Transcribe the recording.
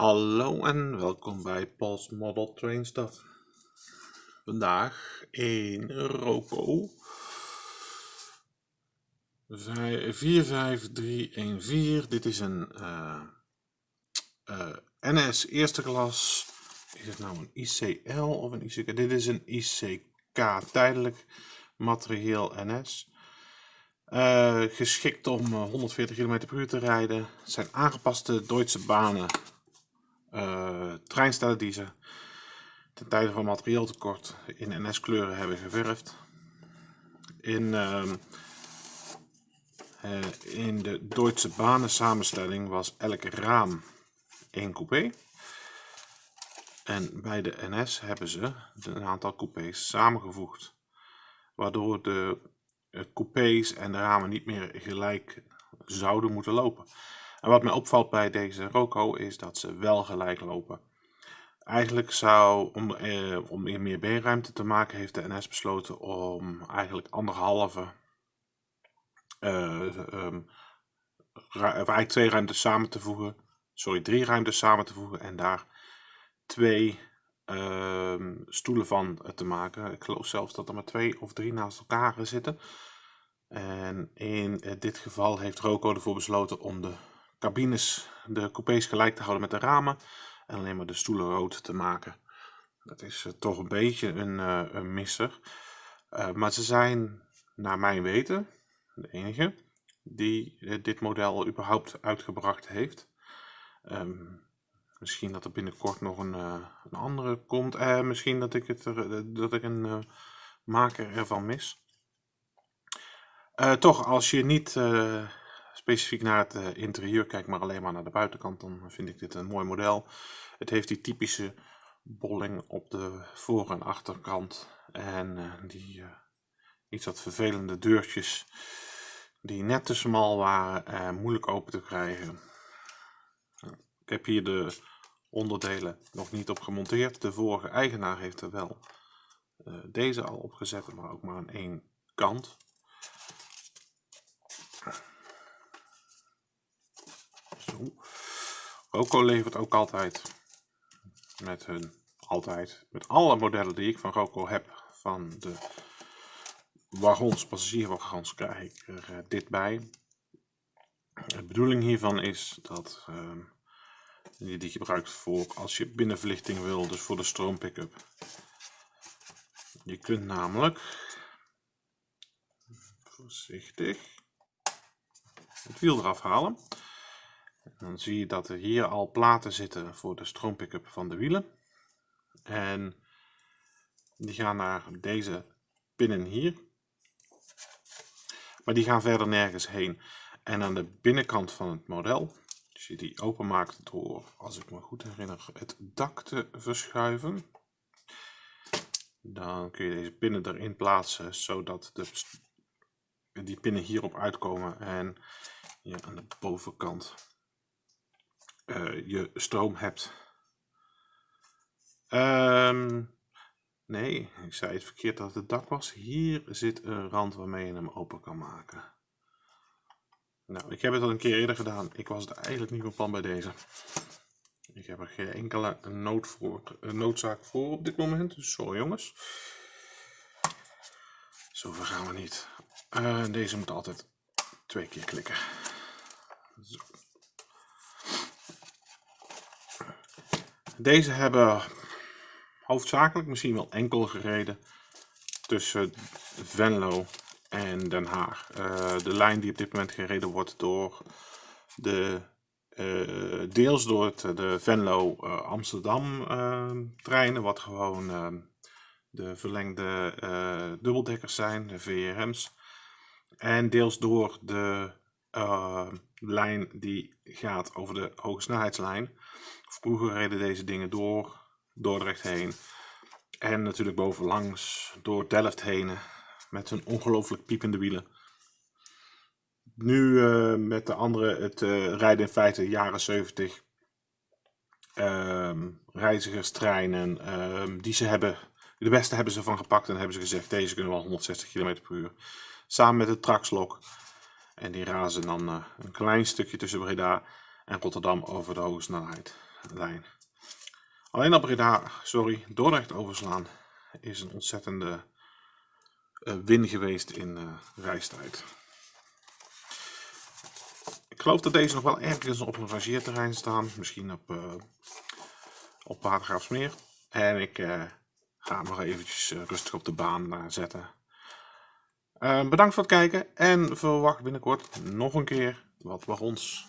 Hallo en welkom bij Paul's Model Train Stuff. Vandaag in Roco 45314. Dit is een uh, uh, NS eerste klas. Is het nou een ICL of een ICK? Dit is een ICK tijdelijk materieel NS. Uh, geschikt om 140 km per uur te rijden. Het zijn aangepaste Duitse banen uh, treinstellen die ze ten tijde van materieeltekort in NS-kleuren hebben geverfd. In, uh, uh, in de Duitse banen samenstelling was elk raam één coupé. En bij de NS hebben ze een aantal coupés samengevoegd. Waardoor de coupés en de ramen niet meer gelijk zouden moeten lopen. En wat mij opvalt bij deze Roco is dat ze wel gelijk lopen. Eigenlijk zou, om, eh, om meer beenruimte te maken, heeft de NS besloten om eigenlijk anderhalve, uh, um, eigenlijk twee ruimtes samen te voegen, sorry, drie ruimtes samen te voegen en daar twee uh, stoelen van te maken. Ik geloof zelfs dat er maar twee of drie naast elkaar zitten. En in eh, dit geval heeft Roco ervoor besloten om de cabines, de coupés gelijk te houden met de ramen en alleen maar de stoelen rood te maken. Dat is uh, toch een beetje een, uh, een misser. Uh, maar ze zijn, naar mijn weten, de enige die dit model überhaupt uitgebracht heeft. Um, misschien dat er binnenkort nog een, een andere komt. misschien dat ik, het dat ik een maker ervan mis. toch, als je niet specifiek naar het uh, interieur kijk, maar alleen maar naar de buitenkant, dan vind ik dit een mooi model. Het heeft die typische bolling op de voor- en achterkant en uh, die uh, iets wat vervelende deurtjes die net te smal waren en moeilijk open te krijgen. Ik heb hier de onderdelen nog niet op gemonteerd. De vorige eigenaar heeft er wel deze al opgezet, maar ook maar aan één kant. Roco levert ook altijd met hun, altijd, met alle modellen die ik van Roco heb, van de wagons, passagierwagons, krijg ik er uh, dit bij. De bedoeling hiervan is dat uh, je die gebruikt voor als je binnenverlichting wil, dus voor de stroompickup. Je kunt namelijk, voorzichtig, het wiel eraf halen. Dan zie je dat er hier al platen zitten voor de stroompickup van de wielen. En die gaan naar deze pinnen hier. Maar die gaan verder nergens heen. En aan de binnenkant van het model, als je die openmaakt door, als ik me goed herinner, het dak te verschuiven. Dan kun je deze pinnen erin plaatsen, zodat de, die pinnen hierop uitkomen. En je aan de bovenkant uh, je stroom hebt. Um, nee, ik zei het verkeerd dat het dak was. Hier zit een rand waarmee je hem open kan maken. Nou, ik heb het al een keer eerder gedaan. Ik was er eigenlijk niet van plan bij deze. Ik heb er geen enkele voor, noodzaak voor op dit moment. Sorry jongens. Zover gaan we niet. Uh, deze moet altijd twee keer klikken. Zo. Deze hebben hoofdzakelijk misschien wel enkel gereden tussen Venlo en Den Haag. Uh, de lijn die op dit moment gereden wordt door de uh, deels door de Venlo uh, Amsterdam treinen, wat gewoon de verlengde dubbeldekkers zijn, de VRM's. En deels door de lijn die gaat over de hoge snelheidslijn. Vroeger reden deze dingen door Dordrecht heen. En natuurlijk bovenlangs door Delft heen. Met hun ongelooflijk piepende wielen. Nu uh, met de andere, het uh, rijden in feite jaren 70. Uh, reizigerstreinen. Ehm, die ze hebben, de beste hebben ze van gepakt en hebben ze gezegd. Deze kunnen wel 160 km per uur. Samen met de Traxlok. En die razen dan eh, een klein stukje tussen Breda en Rotterdam over de hoge snelheid. lijn. Alleen op Breda, sorry, Dordrecht overslaan is een ontzettende uh, win geweest in uh, reistijd. Ik geloof dat deze nog wel ergens op een rangeerterrein staan. Misschien op, uh, op Watergraafsmeer. En ik ga hem nog eventjes rustig op de baan zetten. Bedankt voor het kijken en verwacht binnenkort nog een keer wat ons